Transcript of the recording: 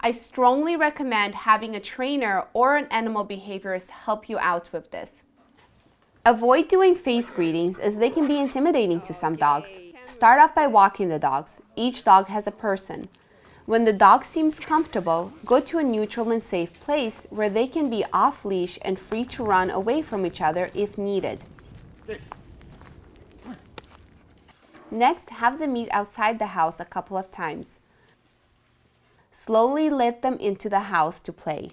I strongly recommend having a trainer or an animal behaviorist help you out with this. Avoid doing face greetings as they can be intimidating to some dogs. Start off by walking the dogs. Each dog has a person. When the dog seems comfortable, go to a neutral and safe place where they can be off leash and free to run away from each other if needed. Next, have them meet outside the house a couple of times. Slowly let them into the house to play.